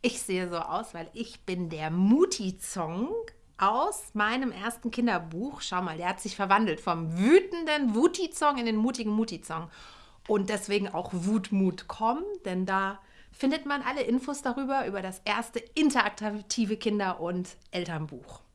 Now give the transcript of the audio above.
Ich sehe so aus, weil ich bin der Muti-Zong aus meinem ersten Kinderbuch. Schau mal, der hat sich verwandelt vom wütenden Wuti-Zong in den mutigen Muti-Zong. Und deswegen auch Wutmut.com, denn da findet man alle Infos darüber, über das erste interaktive Kinder- und Elternbuch.